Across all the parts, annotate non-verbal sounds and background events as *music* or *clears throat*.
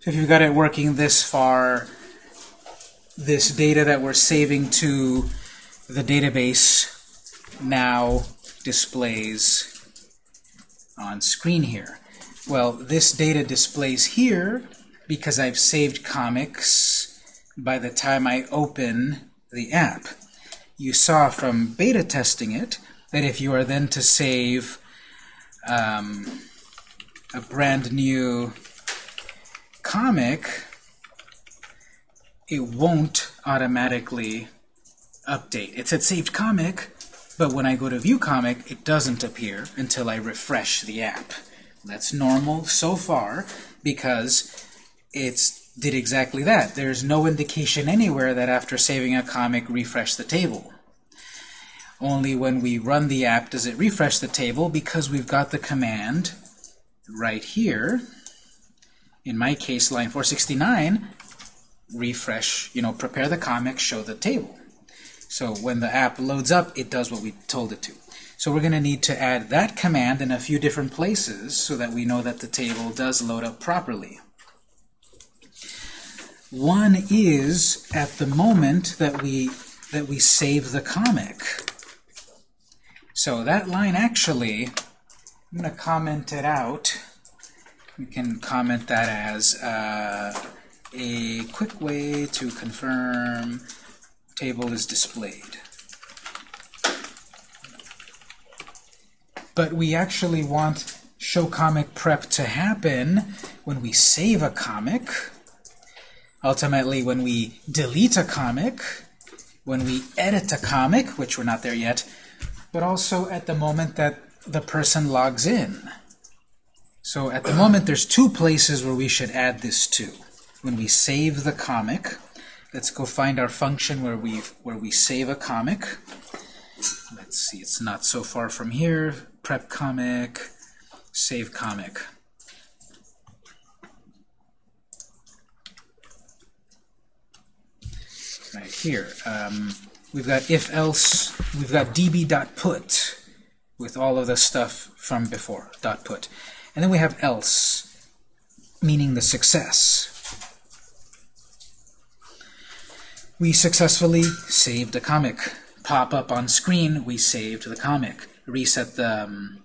So if you've got it working this far, this data that we're saving to the database now displays on screen here. Well, this data displays here because I've saved comics by the time I open the app. You saw from beta testing it that if you are then to save um, a brand new comic, it won't automatically update. It said saved comic, but when I go to view comic, it doesn't appear until I refresh the app. That's normal so far because it's did exactly that. There's no indication anywhere that after saving a comic, refresh the table. Only when we run the app does it refresh the table because we've got the command right here. In my case, line 469, refresh, you know, prepare the comic, show the table. So when the app loads up, it does what we told it to. So we're going to need to add that command in a few different places so that we know that the table does load up properly. One is at the moment that we that we save the comic. So that line actually, I'm going to comment it out. We can comment that as uh, a quick way to confirm table is displayed. But we actually want show comic prep to happen when we save a comic, ultimately when we delete a comic, when we edit a comic, which we're not there yet, but also at the moment that the person logs in. So at the moment, there's two places where we should add this to. When we save the comic, Let's go find our function where we where we save a comic. Let's see, it's not so far from here. Prep comic, save comic. Right here, um, we've got if else. We've got db.put with all of the stuff from before dot put, and then we have else, meaning the success. We successfully saved a comic. Pop up on screen, we saved the comic. Reset the um,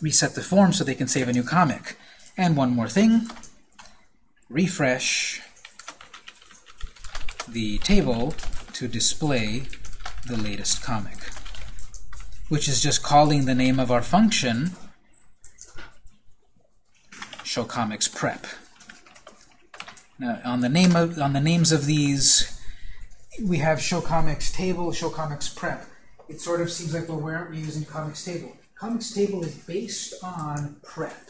reset the form so they can save a new comic. And one more thing, refresh the table to display the latest comic, which is just calling the name of our function, show comics prep. Now, on the name of on the names of these, we have show comics table, show comics prep. It sort of seems like well, why aren't we using comics table? Comics table is based on prep.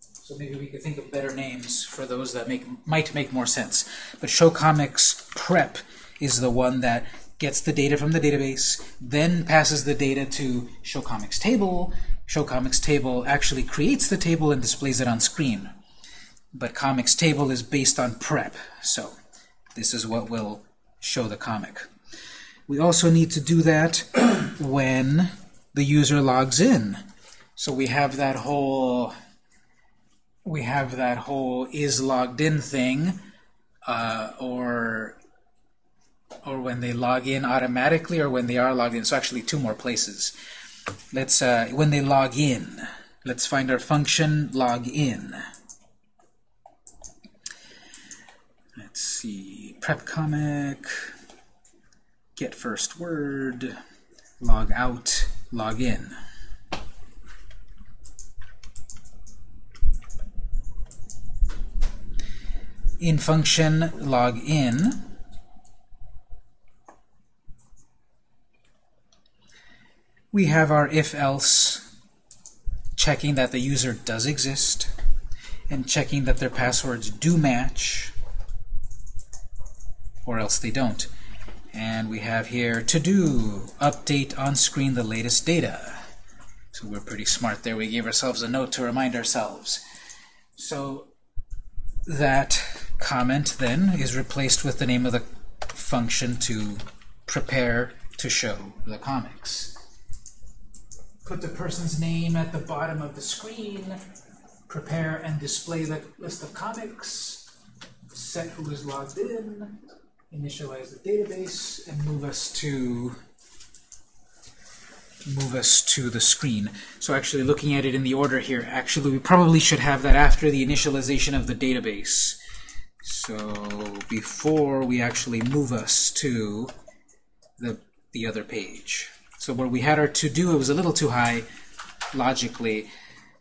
So maybe we could think of better names for those that make might make more sense. But show comics prep is the one that gets the data from the database, then passes the data to show comics table. Show comics table actually creates the table and displays it on screen but comics table is based on prep. So this is what will show the comic. We also need to do that *clears throat* when the user logs in. So we have that whole we have that whole is logged in thing, uh, or or when they log in automatically, or when they are logged in. So actually, two more places. Let's uh, when they log in. Let's find our function log in. Let's see, prep comic, get first word, log out, log in. In function log in, we have our if-else checking that the user does exist and checking that their passwords do match or else they don't. And we have here to do, update on screen the latest data. So we're pretty smart there. We gave ourselves a note to remind ourselves. So that comment then is replaced with the name of the function to prepare to show the comics. Put the person's name at the bottom of the screen prepare and display the list of comics, set who is logged in, initialize the database, and move us to move us to the screen. So actually looking at it in the order here, actually we probably should have that after the initialization of the database. So before we actually move us to the, the other page. So where we had our to-do, it was a little too high logically.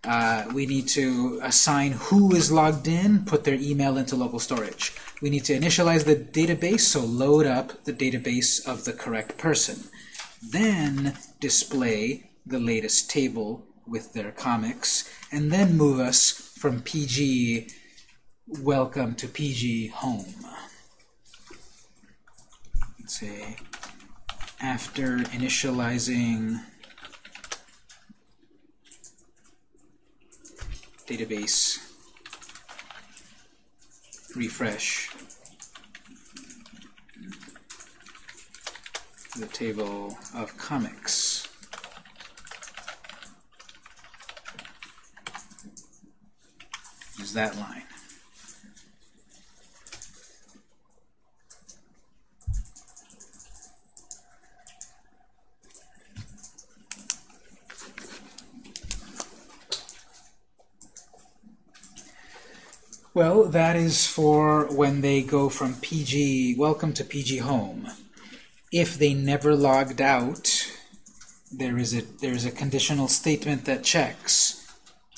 Uh, we need to assign who is logged in, put their email into local storage. We need to initialize the database, so load up the database of the correct person. Then display the latest table with their comics, and then move us from PG welcome to PG home. Let's say after initializing database refresh the table of comics. Is that line. Well, that is for when they go from PG welcome to PG home. If they never logged out, there is a there is a conditional statement that checks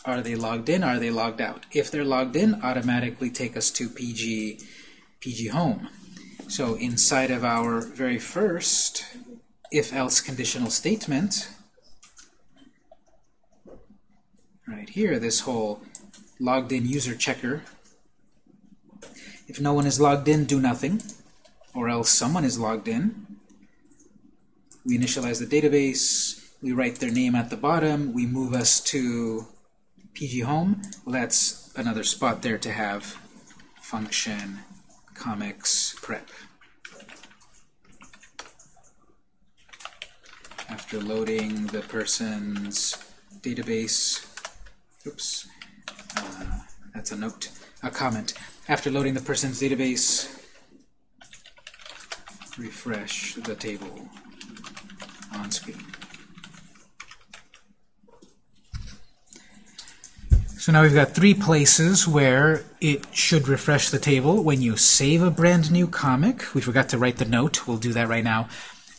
are they logged in, are they logged out? If they're logged in, automatically take us to PG PG home. So inside of our very first if-else conditional statement, right here, this whole logged in user checker if no one is logged in, do nothing, or else someone is logged in. We initialize the database, we write their name at the bottom, we move us to PG Home. Well, that's another spot there to have function comics prep. After loading the person's database, oops, uh, that's a note, a comment. After loading the person's database, refresh the table on screen. So now we've got three places where it should refresh the table. When you save a brand new comic, we forgot to write the note, we'll do that right now.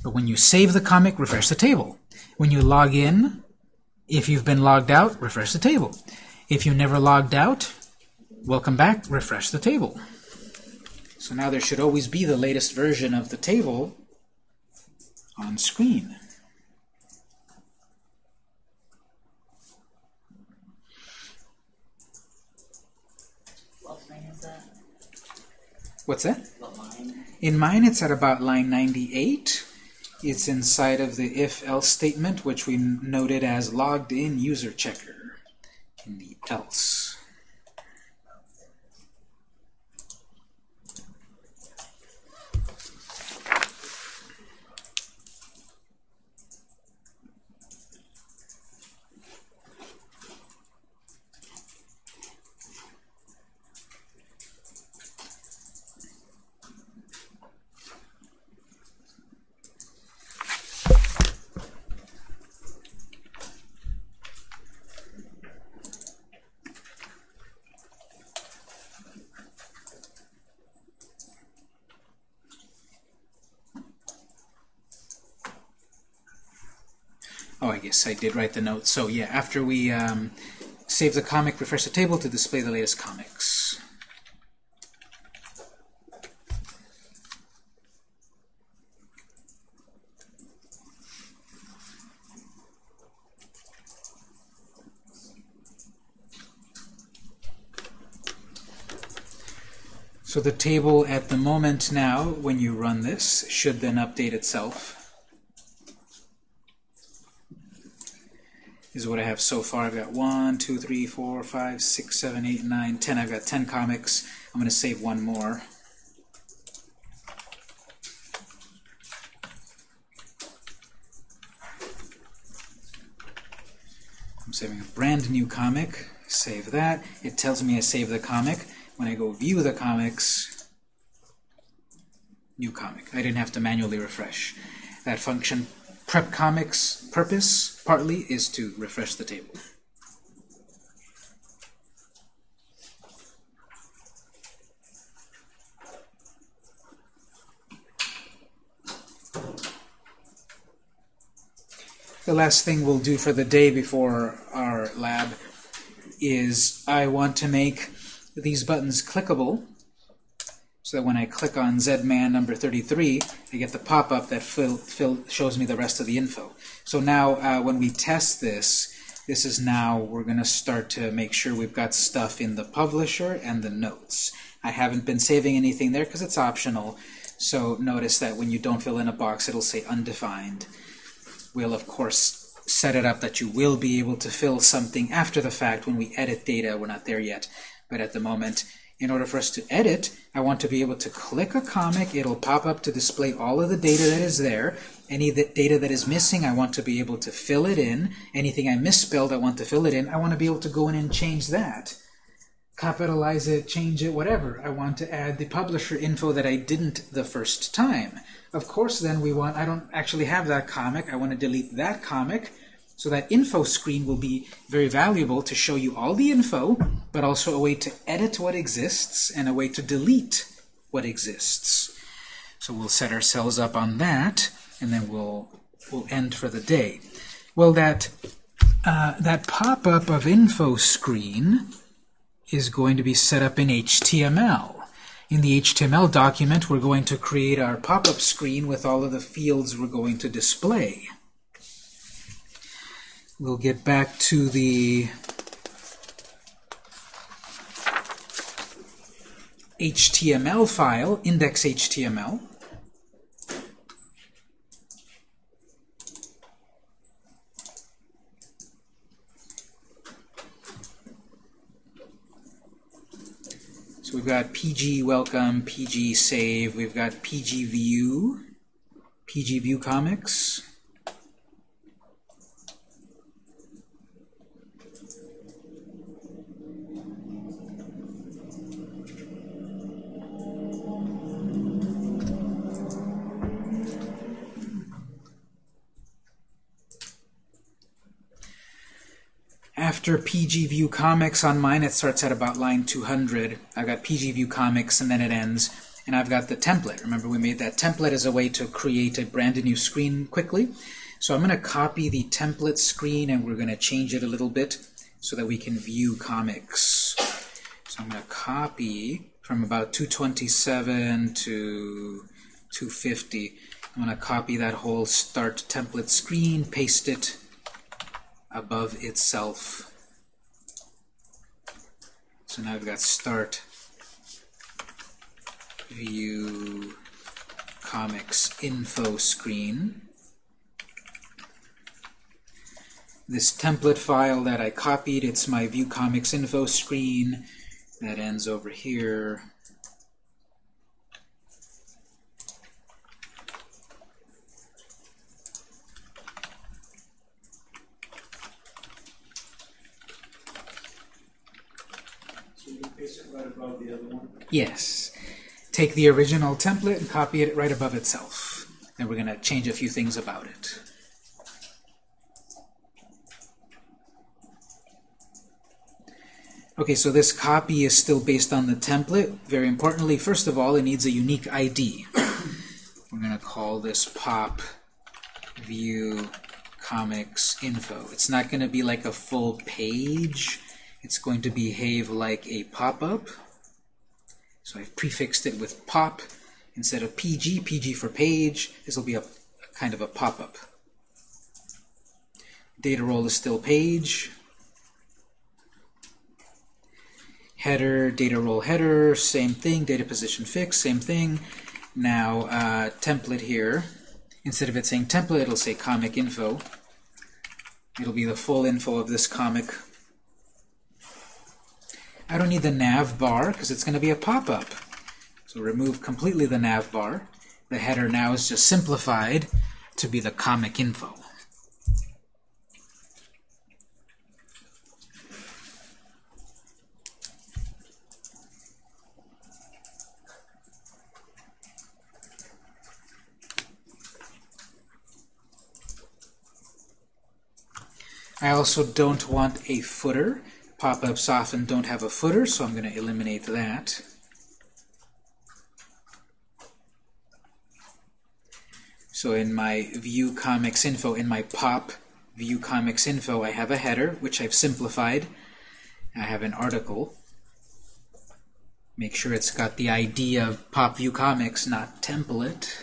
But when you save the comic, refresh the table. When you log in, if you've been logged out, refresh the table. If you never logged out, Welcome back, refresh the table. So now there should always be the latest version of the table on screen. What line is that? What's that? In mine, it's at about line 98. It's inside of the if-else statement, which we noted as logged in user checker in the else. Oh, I guess I did write the note. So yeah, after we um, save the comic, refresh the table to display the latest comics. So the table at the moment now, when you run this, should then update itself. Is what I have so far. I've got 1, 2, 3, 4, 5, 6, 7, 8, 9, 10. I've got 10 comics. I'm going to save one more. I'm saving a brand new comic, Save that. It tells me I saved the comic. When I go view the comics, new comic. I didn't have to manually refresh. That function prep comics purpose partly is to refresh the table. The last thing we'll do for the day before our lab is I want to make these buttons clickable so that when I click on ZMan number 33, I get the pop-up that fill, fill, shows me the rest of the info. So now uh, when we test this, this is now, we're going to start to make sure we've got stuff in the publisher and the notes. I haven't been saving anything there because it's optional. So notice that when you don't fill in a box, it'll say undefined. We'll, of course, set it up that you will be able to fill something after the fact when we edit data. We're not there yet. But at the moment, in order for us to edit, I want to be able to click a comic. It'll pop up to display all of the data that is there. Any data that is missing, I want to be able to fill it in. Anything I misspelled, I want to fill it in. I want to be able to go in and change that. Capitalize it, change it, whatever. I want to add the publisher info that I didn't the first time. Of course, then we want, I don't actually have that comic. I want to delete that comic. So that info screen will be very valuable to show you all the info, but also a way to edit what exists and a way to delete what exists. So we'll set ourselves up on that, and then we'll we'll end for the day. Well, that uh, that pop-up of info screen is going to be set up in HTML. In the HTML document, we're going to create our pop-up screen with all of the fields we're going to display. We'll get back to the HTML file, index.html. So we've got PG welcome, PG save, we've got PG view, PG view comics. After PG View Comics on mine, it starts at about line 200. I've got PG View Comics, and then it ends. And I've got the template. Remember, we made that template as a way to create a brand new screen quickly. So I'm going to copy the template screen, and we're going to change it a little bit so that we can view comics. So I'm going to copy from about 227 to 250. I'm going to copy that whole start template screen, paste it above itself. So now I've got start view comics info screen. This template file that I copied, it's my view comics info screen that ends over here. Yes. Take the original template and copy it right above itself. And we're going to change a few things about it. Okay, so this copy is still based on the template. Very importantly, first of all, it needs a unique ID. We're going to call this pop view comics info. It's not going to be like a full page. It's going to behave like a pop-up. So I've prefixed it with pop instead of PG, PG for page. This will be a, a kind of a pop-up. Data role is still page. Header, data role header, same thing. Data position fixed, same thing. Now, uh, template here. Instead of it saying template, it'll say comic info. It'll be the full info of this comic I don't need the nav bar because it's going to be a pop-up. So remove completely the nav bar. The header now is just simplified to be the comic info. I also don't want a footer Pop-ups often don't have a footer, so I'm going to eliminate that. So in my view comics info, in my pop view comics info, I have a header, which I've simplified. I have an article. Make sure it's got the ID of pop view comics, not template.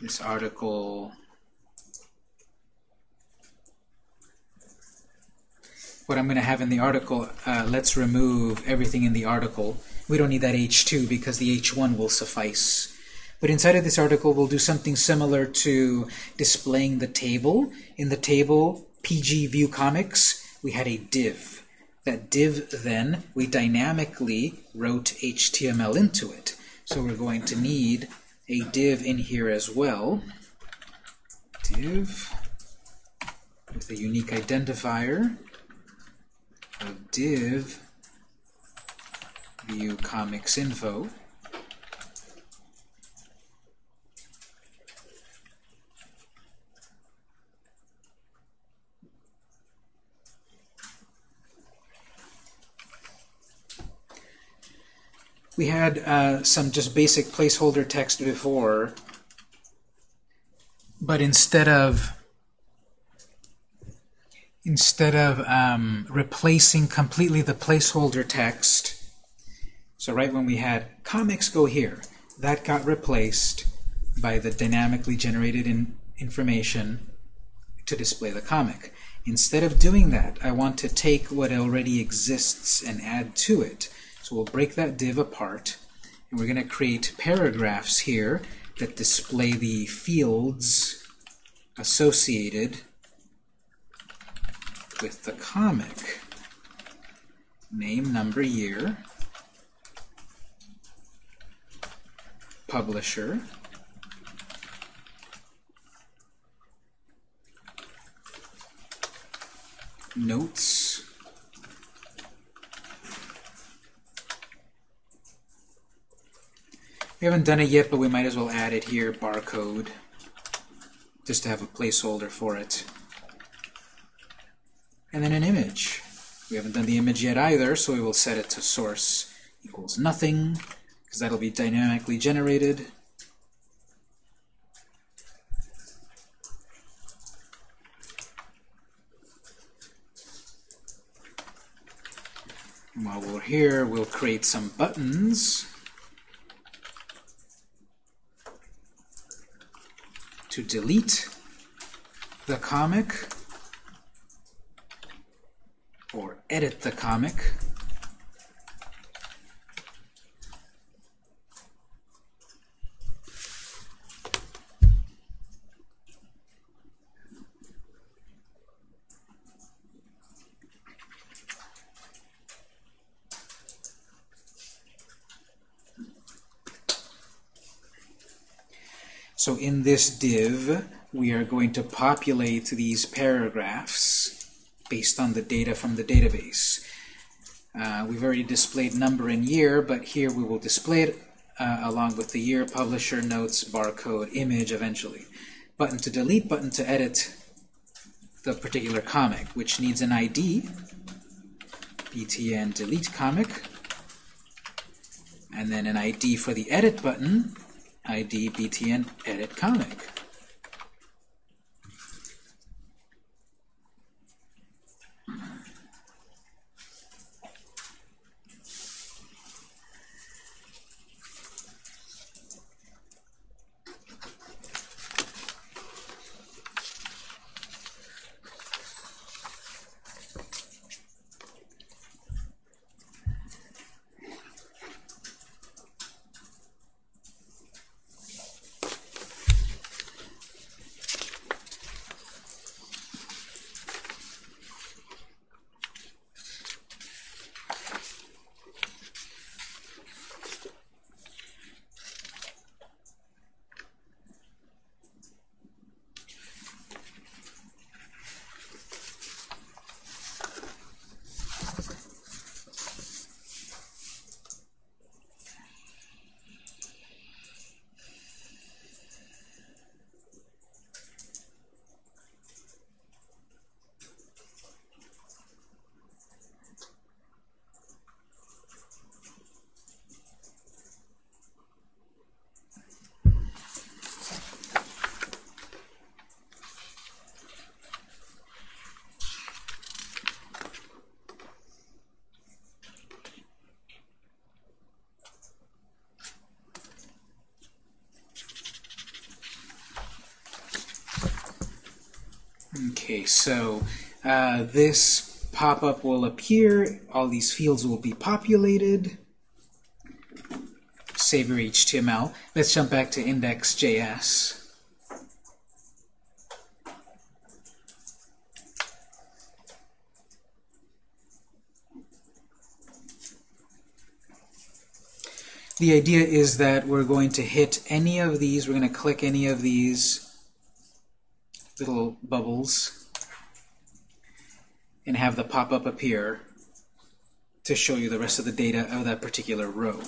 This article what I'm going to have in the article, uh, let's remove everything in the article. We don't need that H2 because the H1 will suffice. But inside of this article, we'll do something similar to displaying the table. In the table, PG View Comics, we had a div. That div, then, we dynamically wrote HTML into it. So we're going to need a div in here as well. Div with a unique identifier div view comics info. We had uh, some just basic placeholder text before, but instead of instead of um, replacing completely the placeholder text, so right when we had comics go here, that got replaced by the dynamically generated in information to display the comic. Instead of doing that, I want to take what already exists and add to it. So we'll break that div apart, and we're going to create paragraphs here that display the fields associated with the comic. Name, number, year, publisher, notes, We haven't done it yet, but we might as well add it here, barcode, just to have a placeholder for it. And then an image. We haven't done the image yet either, so we will set it to source equals nothing, because that'll be dynamically generated. And while we're here, we'll create some buttons. to delete the comic or edit the comic. So in this div, we are going to populate these paragraphs based on the data from the database. Uh, we've already displayed number and year, but here we will display it uh, along with the year, publisher, notes, barcode, image eventually. Button to delete, button to edit the particular comic, which needs an ID, btn delete comic, and then an ID for the edit button, ID btn edit comic. Okay, so uh, this pop-up will appear. All these fields will be populated. Save your HTML. Let's jump back to index.js. The idea is that we're going to hit any of these, we're going to click any of these little bubbles and have the pop-up appear to show you the rest of the data of that particular row.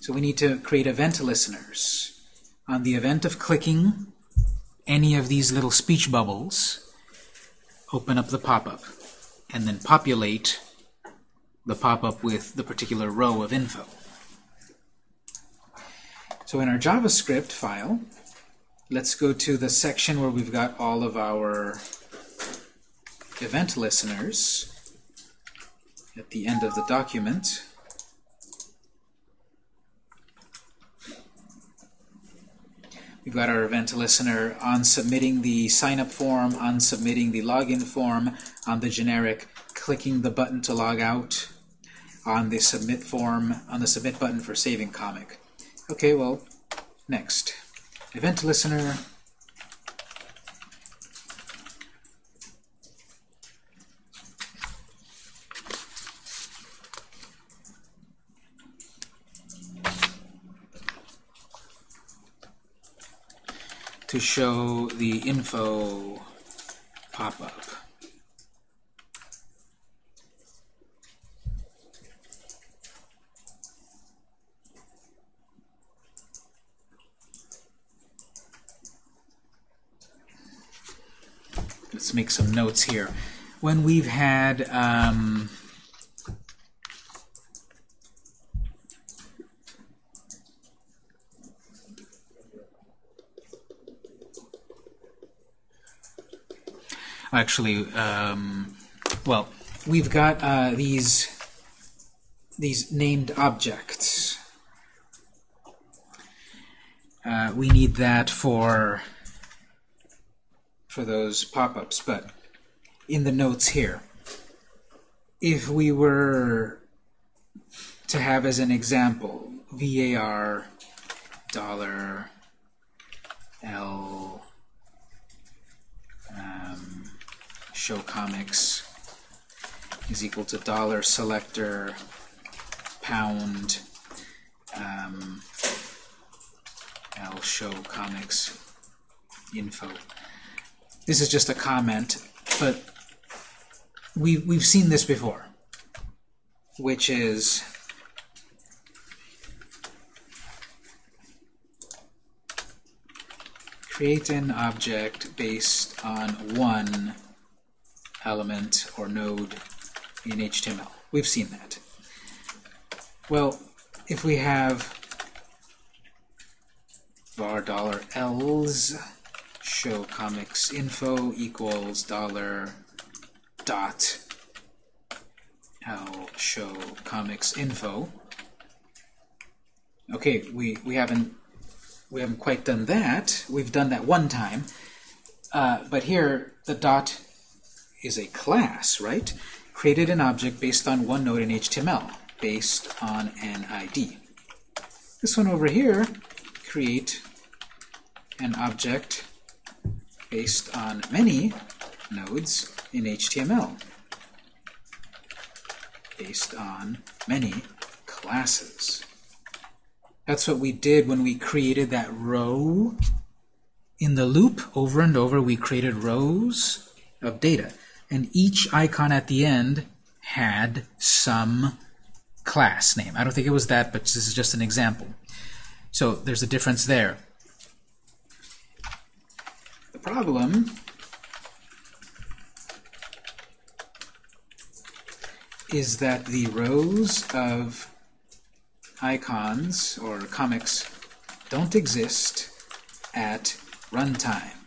So we need to create event listeners. On the event of clicking any of these little speech bubbles, open up the pop-up and then populate the pop-up with the particular row of info. So in our JavaScript file, let's go to the section where we've got all of our event listeners at the end of the document. We've got our event listener on submitting the sign-up form, on submitting the login form, on the generic clicking the button to log out, on the submit form, on the submit button for saving comic. Okay, well, next. Event listener. to show the info pop-up. Make some notes here. When we've had um, actually, um, well, we've got uh, these these named objects. Uh, we need that for for those pop-ups, but in the notes here, if we were to have as an example var dollar l um, show comics is equal to dollar selector pound um, l show comics info this is just a comment, but we, we've seen this before, which is create an object based on one element or node in HTML. We've seen that. Well, if we have var dollar $ls show comics info equals dollar dot l show comics info. Okay, we we haven't we haven't quite done that. We've done that one time, uh, but here the dot is a class, right? Created an object based on one node in HTML, based on an ID. This one over here, create an object based on many nodes in HTML based on many classes. That's what we did when we created that row in the loop. Over and over, we created rows of data. And each icon at the end had some class name. I don't think it was that, but this is just an example. So there's a difference there problem is that the rows of icons or comics don't exist at runtime.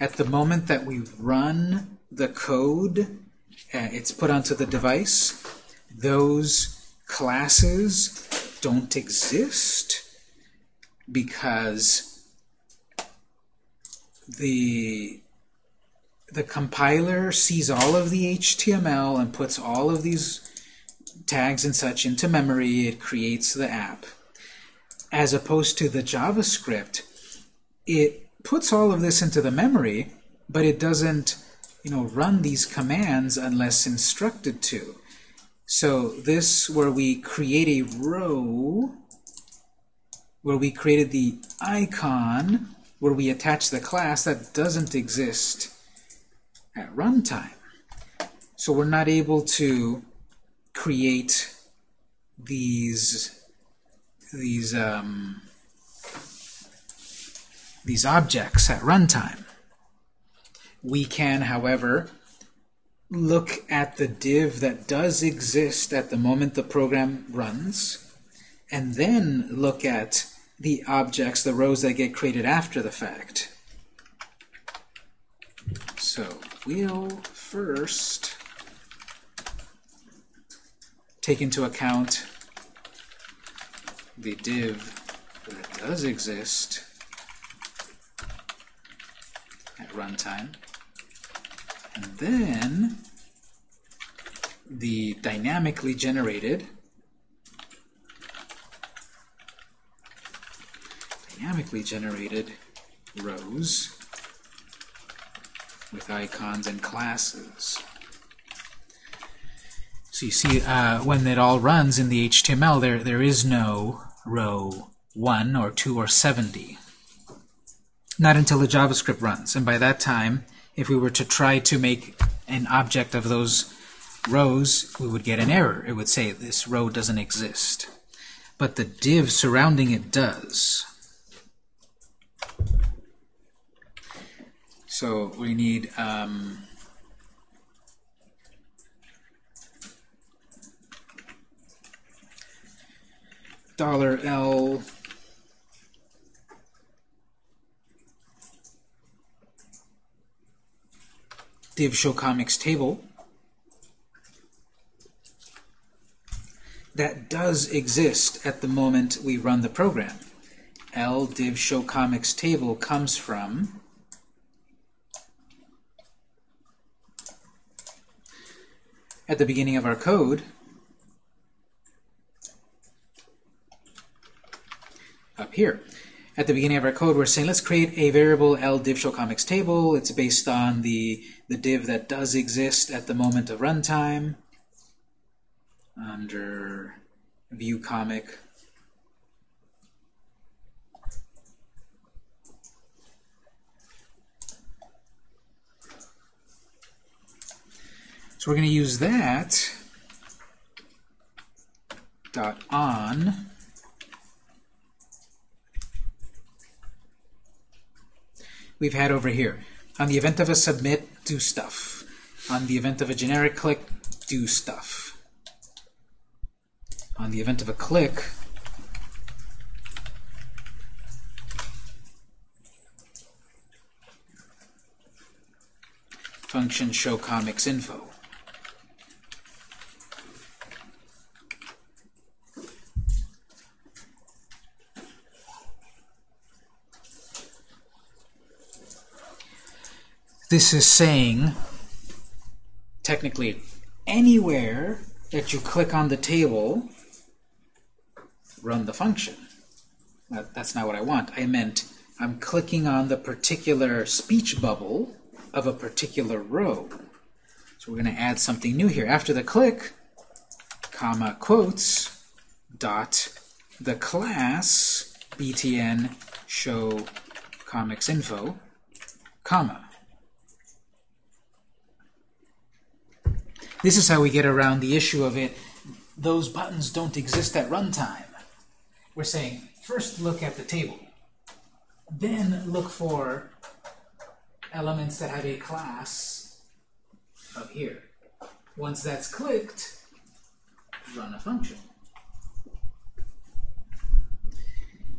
At the moment that we run the code, uh, it's put onto the device, those classes don't exist because the the compiler sees all of the HTML and puts all of these tags and such into memory. It creates the app. As opposed to the JavaScript, it puts all of this into the memory, but it doesn't you know, run these commands unless instructed to. So this, where we create a row, where we created the icon, where we attach the class, that doesn't exist at runtime. So we're not able to create these these um, these objects at runtime. We can, however, look at the div that does exist at the moment the program runs, and then look at the objects, the rows that get created after the fact. So we'll first take into account the div that does exist at runtime. And then the dynamically generated dynamically generated rows with icons and classes. So you see, uh, when it all runs in the HTML, there there is no row 1 or 2 or 70. Not until the JavaScript runs. And by that time, if we were to try to make an object of those rows, we would get an error. It would say this row doesn't exist. But the div surrounding it does. So we need um, dollar $L div show comics table that does exist at the moment we run the program. L div show comics table comes from at the beginning of our code up here. At the beginning of our code, we're saying let's create a variable L div show comics table. It's based on the, the div that does exist at the moment of runtime under view comic. So we're going to use that dot on we've had over here. On the event of a submit, do stuff. On the event of a generic click, do stuff. On the event of a click, function show comics info. This is saying, technically, anywhere that you click on the table, run the function. That, that's not what I want. I meant I'm clicking on the particular speech bubble of a particular row. So we're going to add something new here. After the click, comma, quotes, dot, the class btn show comics info, comma. This is how we get around the issue of it. Those buttons don't exist at runtime. We're saying, first look at the table. Then look for elements that have a class up here. Once that's clicked, run a function.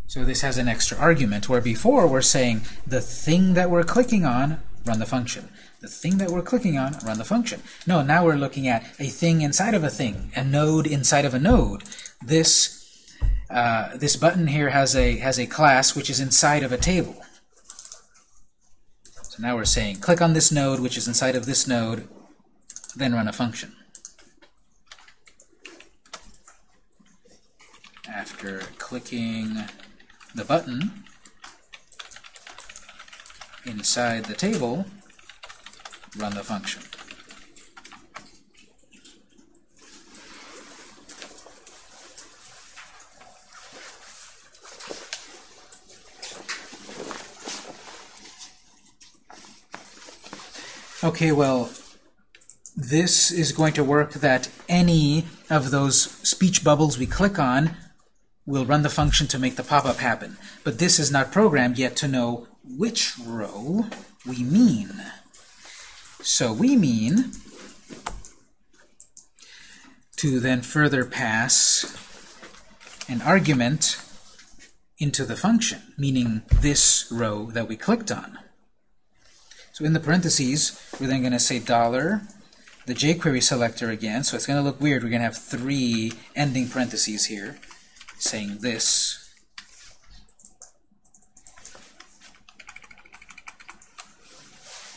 So this has an extra argument, where before we're saying the thing that we're clicking on, run the function the thing that we're clicking on, run the function. No, now we're looking at a thing inside of a thing, a node inside of a node. This uh, this button here has a has a class which is inside of a table. So So now we're saying click on this node, which is inside of this node, then run a function. After clicking the button inside the table, run the function. Okay, well, this is going to work that any of those speech bubbles we click on will run the function to make the pop-up happen. But this is not programmed yet to know which row we mean. So we mean to then further pass an argument into the function, meaning this row that we clicked on. So in the parentheses, we're then going to say dollar, the jQuery selector again, so it's going to look weird. We're going to have three ending parentheses here saying this.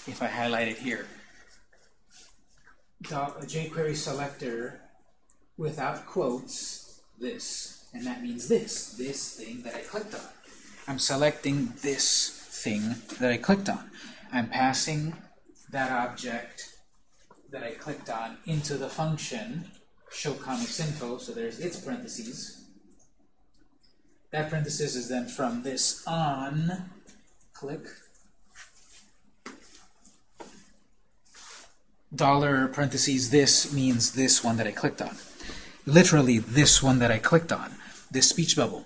If I highlight it here, jQuery selector without quotes, this. And that means this, this thing that I clicked on. I'm selecting this thing that I clicked on. I'm passing that object that I clicked on into the function show comics info, so there's its parentheses. That parenthesis is then from this on, click, dollar parentheses this means this one that I clicked on. Literally this one that I clicked on, this speech bubble.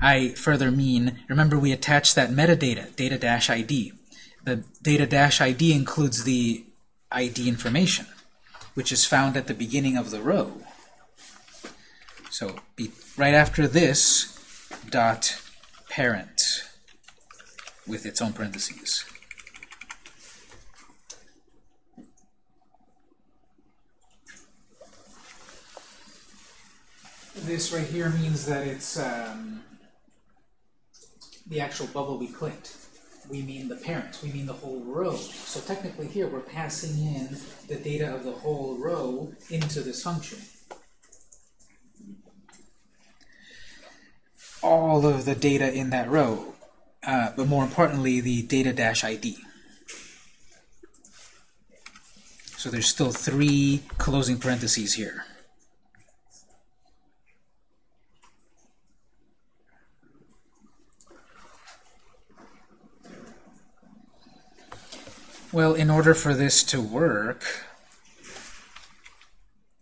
I further mean, remember we attached that metadata, data-id. The data-id includes the ID information, which is found at the beginning of the row. So be, right after this, dot parent with its own parentheses. This right here means that it's um, the actual bubble we clicked. We mean the parent, we mean the whole row. So technically here we're passing in the data of the whole row into this function. all of the data in that row, uh, but more importantly, the data-id. So there's still three closing parentheses here. Well, in order for this to work,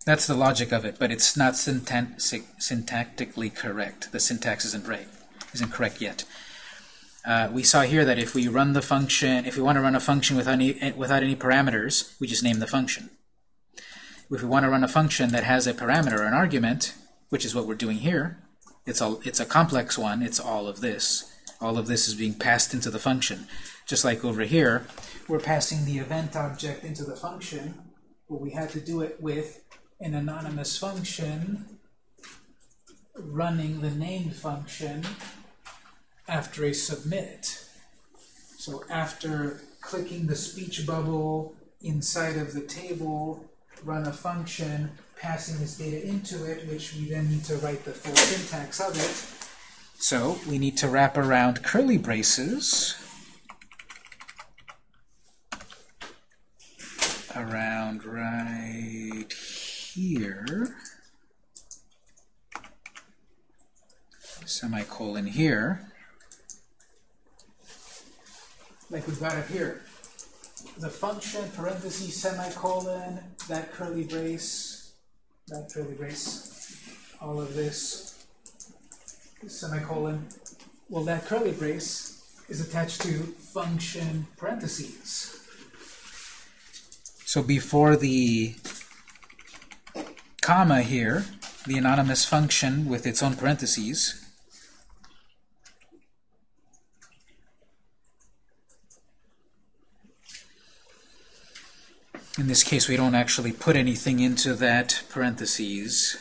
that's the logic of it, but it's not syntactically correct. The syntax isn't right, isn't correct yet. Uh, we saw here that if we run the function, if we want to run a function without any, without any parameters, we just name the function. If we want to run a function that has a parameter an argument, which is what we're doing here, it's it's a complex one, it's all of this. All of this is being passed into the function. Just like over here, we're passing the event object into the function, but we had to do it with an anonymous function running the named function after a submit. So after clicking the speech bubble inside of the table, run a function, passing this data into it, which we then need to write the full syntax of it. So we need to wrap around curly braces around right here, semicolon here, like we've got it here. The function, parentheses, semicolon, that curly brace, that curly brace, all of this, semicolon. Well, that curly brace is attached to function parentheses. So before the comma here, the anonymous function with its own parentheses. In this case, we don't actually put anything into that parentheses.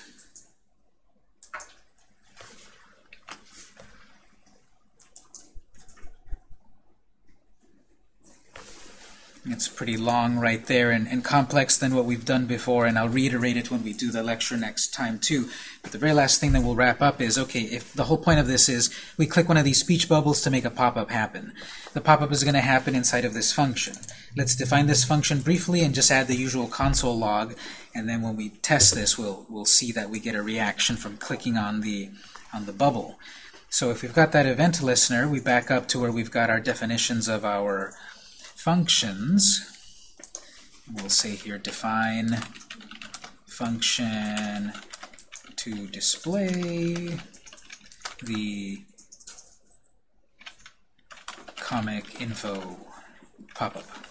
It's pretty long right there and, and complex than what we've done before, and I'll reiterate it when we do the lecture next time too. But the very last thing that we'll wrap up is, okay, if the whole point of this is we click one of these speech bubbles to make a pop-up happen. The pop-up is going to happen inside of this function. Let's define this function briefly and just add the usual console log, and then when we test this, we'll, we'll see that we get a reaction from clicking on the, on the bubble. So if we've got that event listener, we back up to where we've got our definitions of our functions. We'll say here define function to display the comic info pop-up.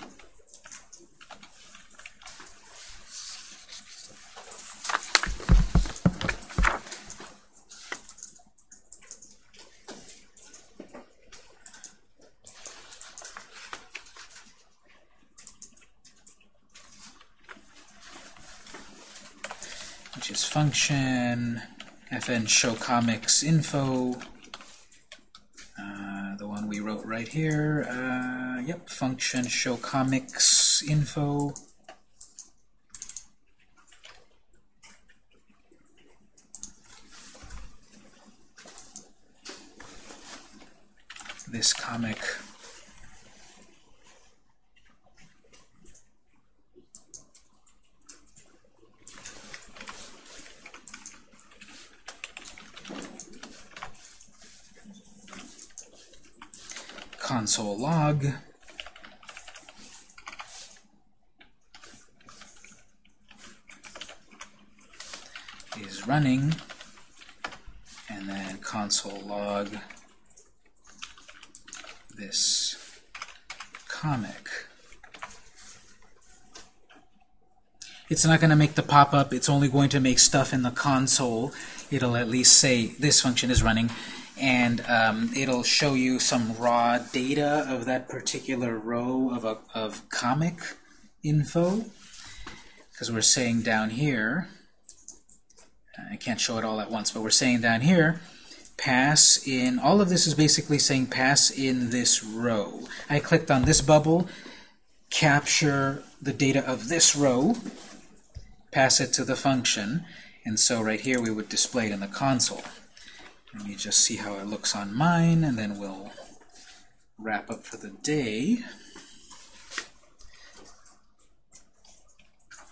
Function fn show comics info. Uh, the one we wrote right here uh, yep function show comics info. This comic console log is running and then console log this comic. It's not going to make the pop-up, it's only going to make stuff in the console. It'll at least say this function is running and um, it'll show you some raw data of that particular row of, a, of comic info. Because we're saying down here I can't show it all at once but we're saying down here pass in all of this is basically saying pass in this row. I clicked on this bubble capture the data of this row pass it to the function and so right here we would display it in the console let me just see how it looks on mine, and then we'll wrap up for the day.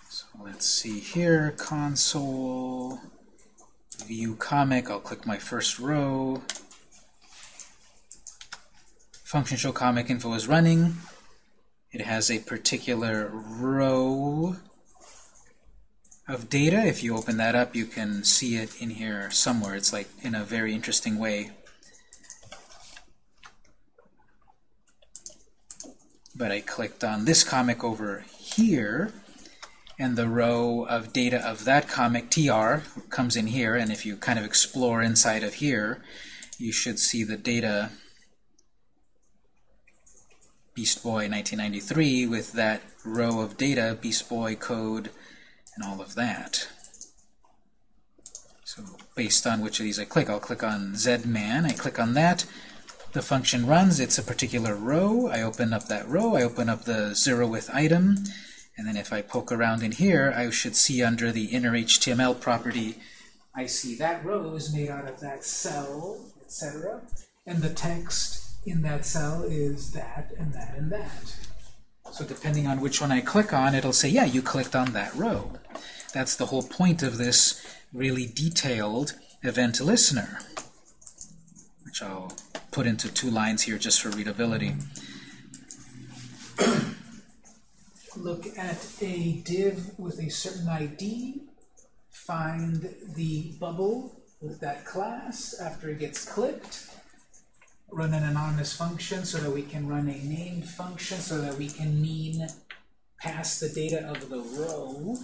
So let's see here, console, view comic, I'll click my first row. Function show comic info is running. It has a particular row of data. If you open that up, you can see it in here somewhere. It's like in a very interesting way. But I clicked on this comic over here, and the row of data of that comic, TR, comes in here. And if you kind of explore inside of here, you should see the data Beast Boy 1993 with that row of data, Beast Boy code and all of that. So based on which of these I click, I'll click on Zman, I click on that, the function runs, it's a particular row, I open up that row, I open up the zeroth item, and then if I poke around in here, I should see under the inner HTML property, I see that row is made out of that cell, etc. And the text in that cell is that and that and that. So depending on which one I click on, it'll say, yeah, you clicked on that row. That's the whole point of this really detailed event listener, which I'll put into two lines here just for readability. *clears throat* Look at a div with a certain ID, find the bubble with that class after it gets clicked, run an anonymous function so that we can run a named function so that we can mean pass the data of the row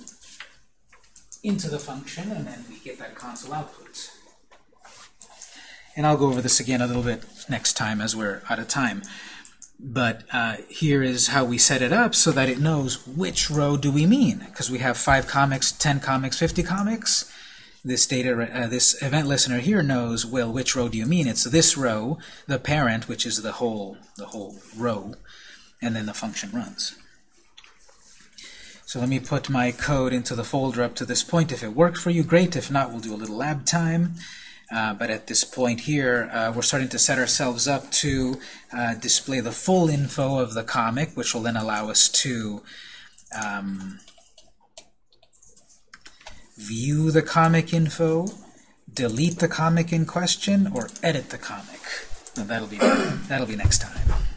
into the function, and then we get that console output. And I'll go over this again a little bit next time as we're out of time. But uh, here is how we set it up so that it knows which row do we mean. Because we have 5 comics, 10 comics, 50 comics. This data, uh, this event listener here knows, well, which row do you mean? It's this row, the parent, which is the whole, the whole row, and then the function runs. So let me put my code into the folder up to this point. If it worked for you, great. If not, we'll do a little lab time. Uh, but at this point here, uh, we're starting to set ourselves up to uh, display the full info of the comic, which will then allow us to um, view the comic info, delete the comic in question, or edit the comic. Now that'll be that'll be next time.